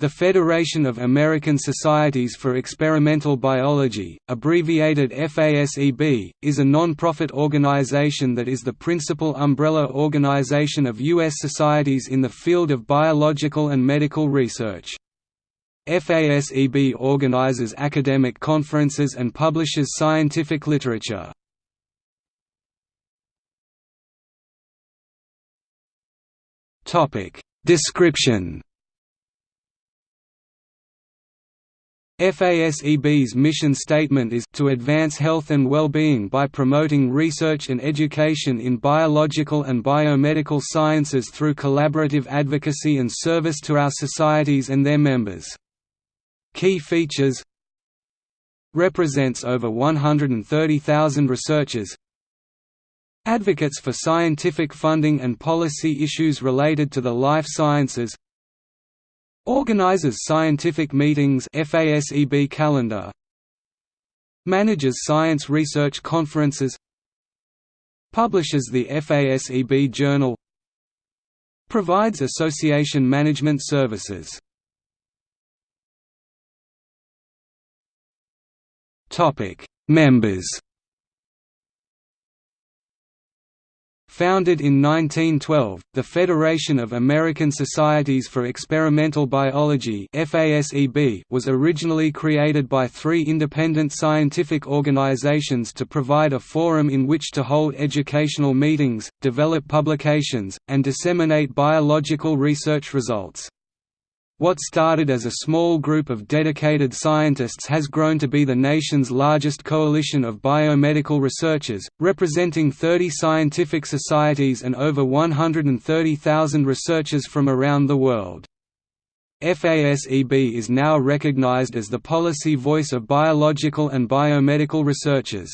The Federation of American Societies for Experimental Biology, abbreviated FASEB, is a non-profit organization that is the principal umbrella organization of U.S. societies in the field of biological and medical research. FASEB organizes academic conferences and publishes scientific literature. Description FASEB's mission statement is to advance health and well-being by promoting research and education in biological and biomedical sciences through collaborative advocacy and service to our societies and their members. Key features Represents over 130,000 researchers Advocates for scientific funding and policy issues related to the life sciences Organizes scientific meetings FASEB calendar Manages science research conferences Publishes the FASEB journal Provides association management services. Members Founded in 1912, the Federation of American Societies for Experimental Biology was originally created by three independent scientific organizations to provide a forum in which to hold educational meetings, develop publications, and disseminate biological research results. What started as a small group of dedicated scientists has grown to be the nation's largest coalition of biomedical researchers, representing 30 scientific societies and over 130,000 researchers from around the world. FASEB is now recognized as the policy voice of biological and biomedical researchers.